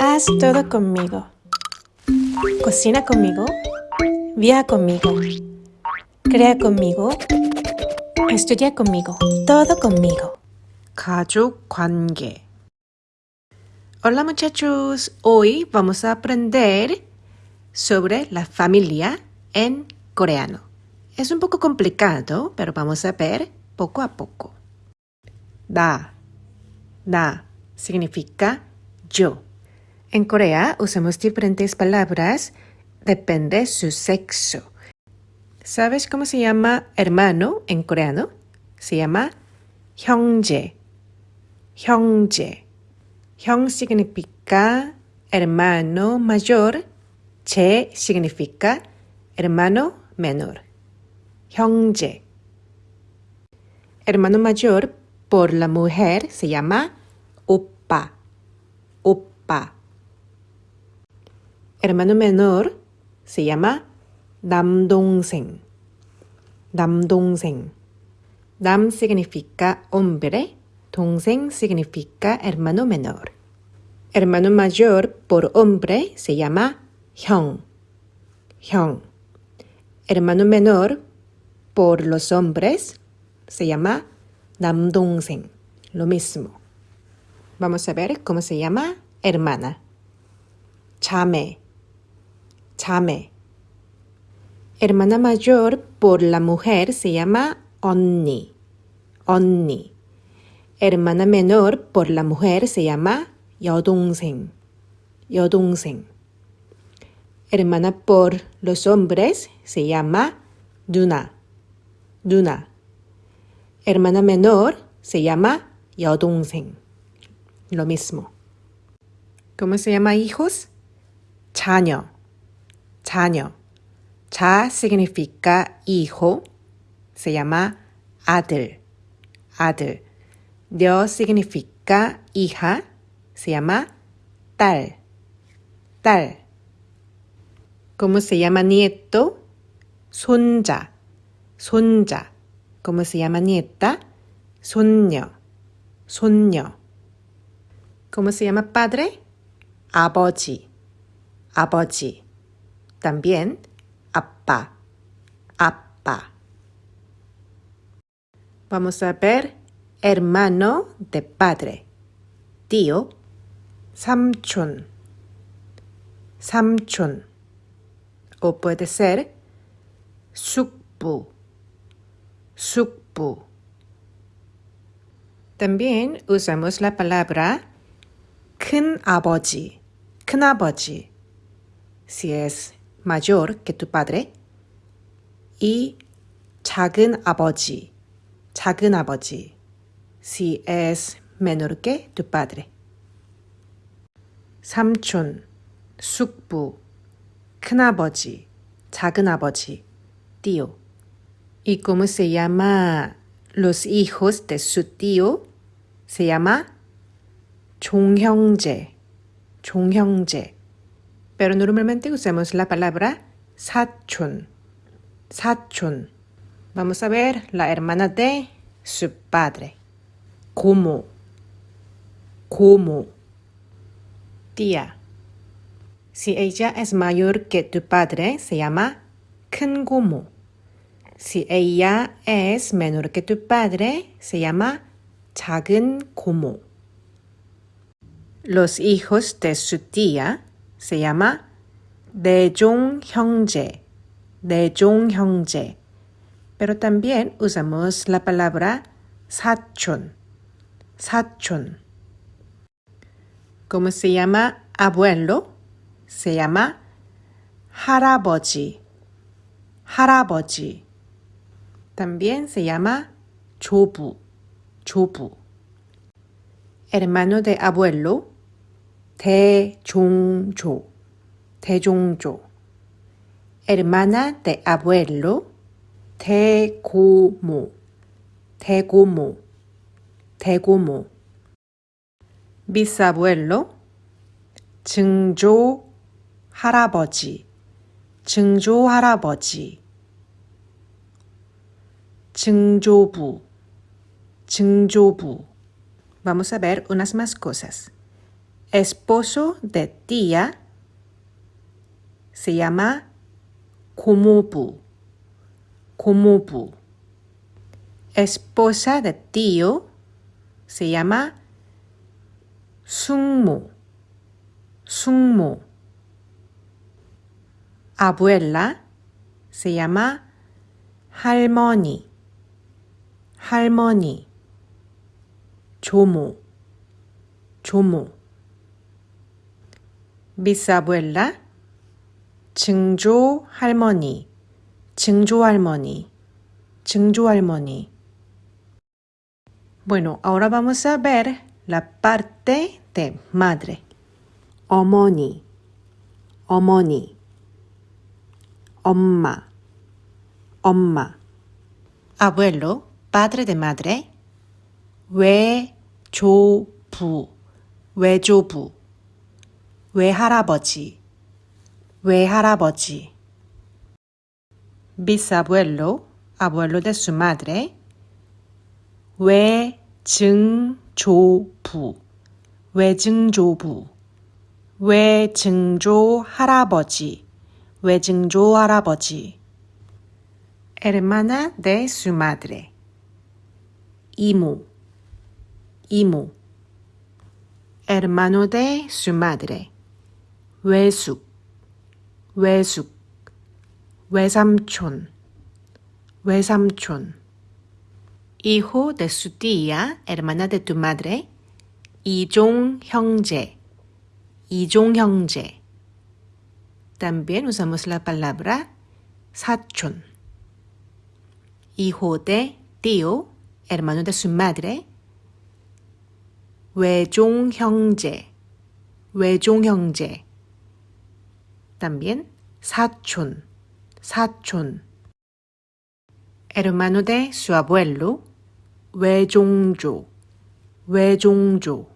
Haz todo conmigo. Cocina conmigo. Viaja conmigo. Crea conmigo. Estudia conmigo. Todo conmigo. 가족 관계. Hola muchachos, hoy vamos a aprender sobre la familia en coreano. Es un poco complicado, pero vamos a ver poco a poco. Da, da significa yo. En Corea usamos diferentes palabras depende su sexo. ¿Sabes cómo se llama hermano en coreano? Se llama hyungje. Hyungje. Hyung significa hermano mayor, che significa hermano menor. Hyungje. Hermano mayor por la mujer se llama oppa. Oppa hermano menor se llama Damdongsen. Damdongsen. Dam significa hombre, Dongsen significa hermano menor. Hermano mayor por hombre se llama Hyung. Hyung. Hermano menor por los hombres se llama Namdongsen. Lo mismo. Vamos a ver cómo se llama hermana. Chame 매. 자매. Hermana mayor por la mujer se llama 언니. 언니. Hermana menor por la mujer se llama 여동생. 여동생. Hermana por los hombres se llama 누나. 누나. Hermana menor se llama 여동생. Lo mismo. ¿Cómo se llama hijos? 자녀. 자녀. 자 significa hijo. Se llama 아들. 아들. 려 significa hija. Se llama 딸. 딸. ¿Cómo se llama nieto? 손자. 손자. ¿Cómo se llama nieta? 손녀. 손녀. ¿Cómo se llama padre? 아버지. 아버지. También 아빠. 아빠. Vamos a ver hermano de padre. tío. 삼촌. 삼촌. O puede ser 숙부. 숙부. También usamos la palabra 큰 아버지. 큰 아버지. Si es mayor que tu padre. y 작은 아버지. 작은 아버지. Si es menor que tu padre. 삼촌, 숙부, 큰아버지, 작은아버지, tío. ¿Y cómo se llama los hijos de su tío? Se llama 종형제, 종형제. Pero normalmente usamos la palabra 사촌, 사촌. Vamos a ver la hermana de su padre. 고모, 고모. Tía. Si ella es mayor que tu padre, se llama 큰 고모. Si ella es menor que tu padre, se llama 작은 고모. Los hijos de su tía se llama 대종 형제. 대종 형제. Pero también usamos la palabra 사촌. 사촌. ¿Cómo se llama abuelo? Se llama 할아버지. 할아버지. También se llama 조부. 조부. Hermano de abuelo. 대종조. 대종조. Hermana de abuelo. 대고모. 대고모. 대고모. bisabuelo, 증조 할아버지, 증조 할아버지, 증조부, 증조부. Vamos a ver unas más cosas. esposo de tía se llama Kumupu. Kumupu. Esposa de tío se llama Sungmu. Sungmu. Abuela se llama Harmony. Harmony. Chomu. Chomu. Bisabuela 증조 할머니. 증조 할머니. 증조 할머니. Bueno, ahora vamos a ver la parte de madre. 어머니, 어머니, 엄마, 엄마. Abuelo, padre de madre. 외조부, 외조부. 외할아버지, 외할아버지. bisabuelo, abuelo de su madre. 외증조부, 외증조부, 외증조 할아버지, 외증조 할아버지. hermana de su madre. 이모, 이모. hermano de su madre. 외숙, 외숙. 외삼촌, 외삼촌. hijo de su tía, hermana de tu madre, 이종 형제, 이종 형제. También usamos la palabra 사촌. hijo de tío, hermano de su madre, 외종 형제, 외종 형제. También 사촌, 사촌. hermano de su abuelo, 외종조, 외종조.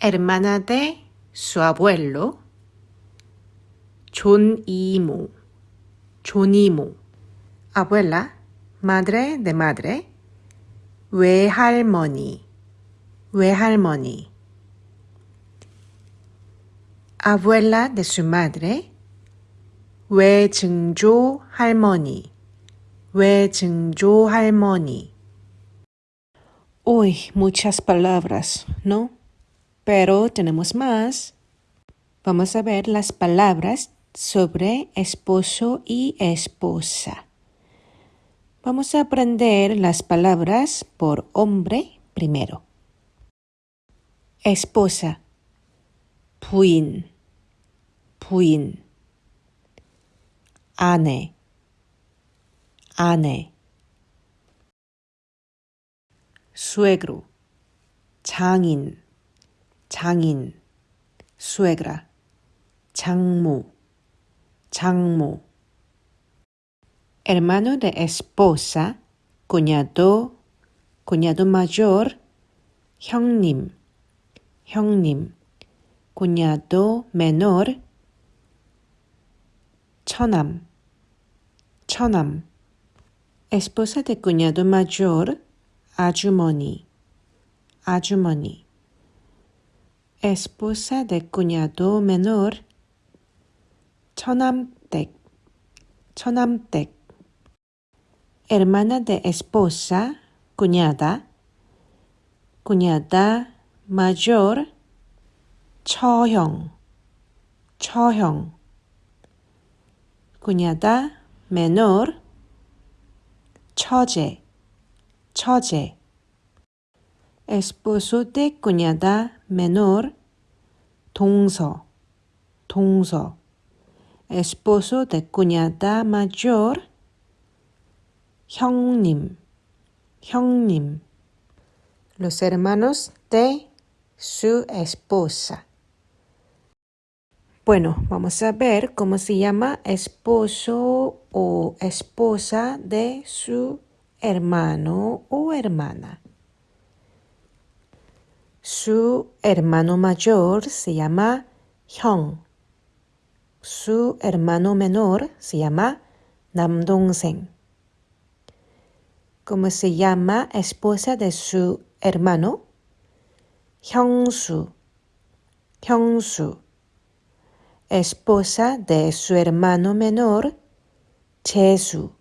hermana de su abuelo, 존이모, 존이모. abuela, madre de madre, 외할머니, 외할머니. abuela de su madre, 외증조 할머니, 외증조 할머니. Uy, muchas palabras, ¿no? Pero tenemos más. Vamos a ver las palabras sobre esposo y esposa. Vamos a aprender las palabras por hombre primero. Esposa, 부인, 부인. 아내, 아내. suegro, 장인, 장인, suegra, 장모, 장모. hermano de esposa, cuñado, cuñado mayor, 형님, 형님, cuñado menor, 처남, 처남. esposa de cuñado mayor, 아주머니, 아주머니. esposa de cuñado menor, 처남댁, 처남댁. hermana de esposa, cuñada, cuñada mayor, 처형, 처형. Cuñada menor, 처제, 처제. esposo de cuñada menor, 동서, 동서. esposo de cuñada mayor, 형님, 형님. los hermanos de su esposa. Bueno, vamos a ver cómo se llama esposo o esposa de su hermano o hermana. Su hermano mayor se llama Hyung. Su hermano menor se llama Namdongsen. ¿Cómo se llama esposa de su hermano? Hyungsu. Hyungsu esposa de su hermano menor, Chesu.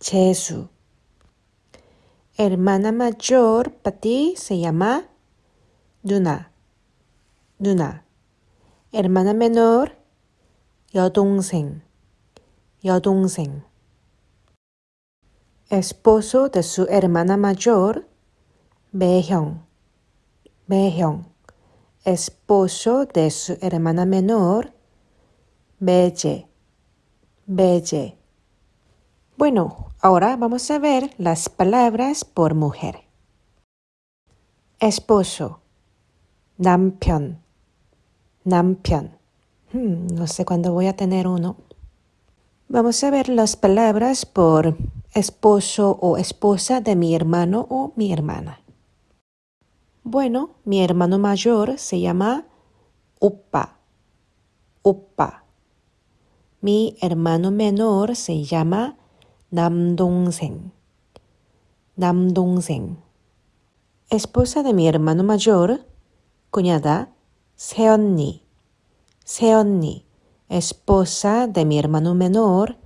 Chesu. Hermana mayor para ti se llama Duna. Duna. Hermana menor, Yodongsen. Yodongsen. Esposo de su hermana mayor, Baehyung. Baehyung. Esposo de su hermana menor, 매제, 매제. Bueno, ahora vamos a ver las palabras por mujer. Esposo, 남편, 남편. Hmm, no sé cuándo voy a tener uno. Vamos a ver las palabras por esposo o esposa de mi hermano o mi hermana. Bueno, mi hermano mayor se llama Upa. Upa. Mi hermano menor se llama Namdongsen. Namdongsen. Esposa de mi hermano mayor, cuñada, Seonni. Seonni, esposa de mi hermano menor,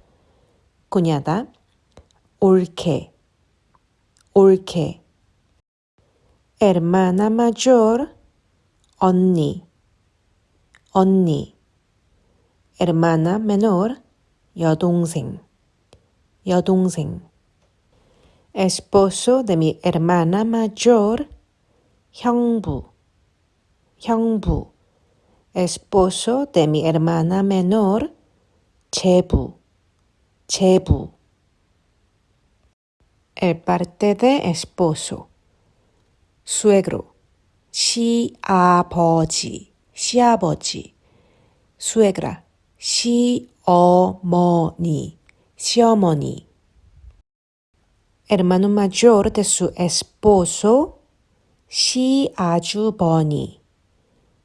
cuñada, Urke. Urke. Hermana mayor, Onni. Onni 언니. Hermana menor, 여동생. 여동생. Esposo de mi hermana mayor, 형부. 형부. Esposo de mi hermana menor, 제부. 제부. El parte de esposo. suegro, 시아버지, 시아버지, suegra, 시어머니, 시어머니. Hermano mayor de su esposo, 시아주버니,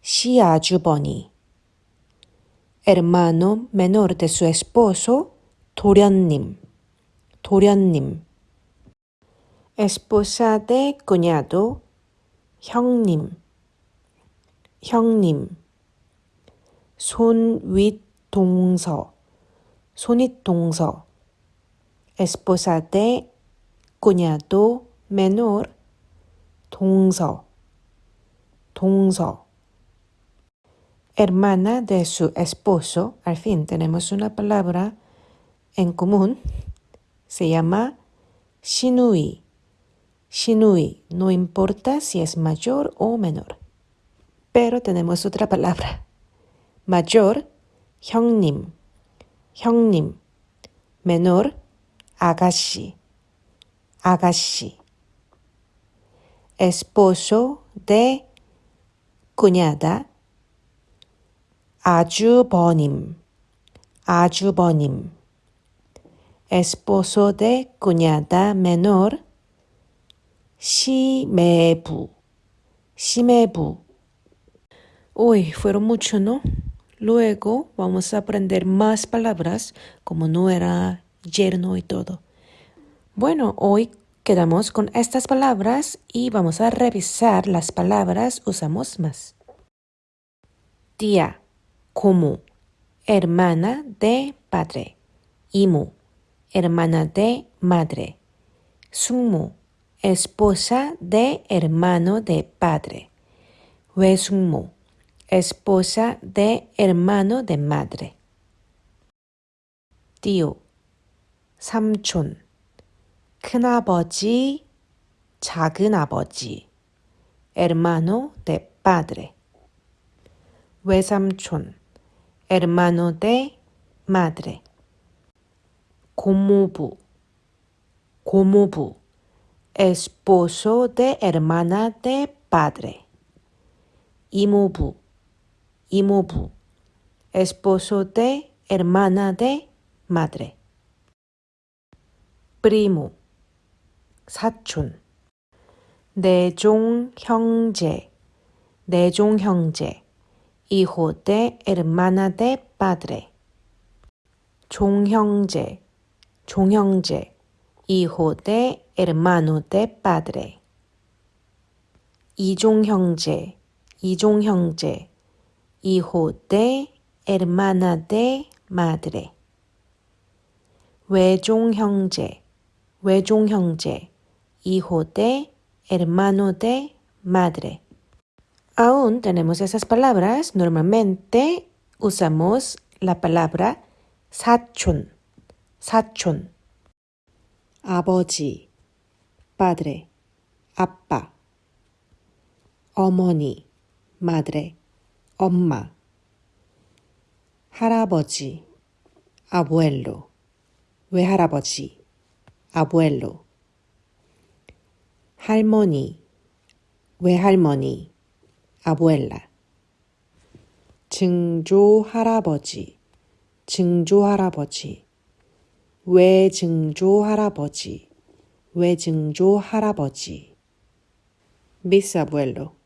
시아주버니. Hermano menor de su esposo, 도련님, 도련님. Esposa de cuñado, 형님, 형님. 손윗 동서, 손윗동서. Esposa de cuñado menor, 동서, 동서. Hermana de su esposo, al fin tenemos una palabra en común, se llama Shinui. Shinui, no importa si es mayor o menor. Pero tenemos otra palabra. Mayor, 형님, 형님. Menor, 아가씨, 아가씨. Esposo de cuñada, 아주버님, 아주버님. Esposo de cuñada menor, 시매부, 시매부. Uy, fueron mucho, ¿no? Luego vamos a aprender más palabras como no era, yerno y todo. Bueno, hoy quedamos con estas palabras y vamos a revisar las palabras usamos más. Tía, como, hermana de padre. Imu, hermana de madre. Sumu, esposa de hermano de padre. Wesumu, esposa de hermano de madre. tío, 삼촌, 큰아버지, 작은아버지, hermano de padre. 외삼촌, hermano de madre. 고모부, 고모부, esposo de hermana de padre. Imubu, esposo de hermana de madre. Primo, 사촌. 내종 형제, 내종 형제, hijo de hermana de padre. 종형제, 종형제, hijo de hermano de padre. 이종 형제, 이종 형제, hijo de, hermana de, madre. 외종 형제, 외종 형제, hijo de, hermano de, madre. Aún tenemos esas palabras. Normalmente usamos la palabra 사촌, 사촌. 아버지, padre, 아빠. 어머니, madre, 엄마. 할아버지, abuelo, 외할아버지, abuelo. 할머니, 외할머니, abuela. 증조 할아버지, 증조 할아버지, 외증조 할아버지, 외증조 할아버지. bisabuelo.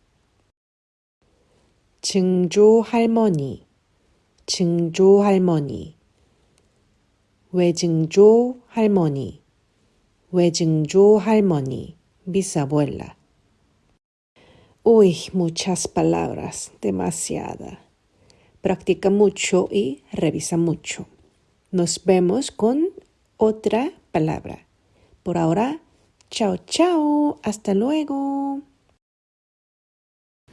증조 할머니, 증조 할머니, 외증조 할머니, 외증조 할머니, bisabuela. Uy, muchas palabras, demasiada. Practica mucho y revisa mucho. Nos vemos con otra palabra. Por ahora, chao, chao. Hasta luego.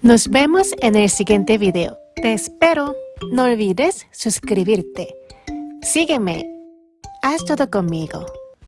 Nos vemos en el siguiente video. Te espero. No olvides suscribirte. Sígueme. Haz todo conmigo.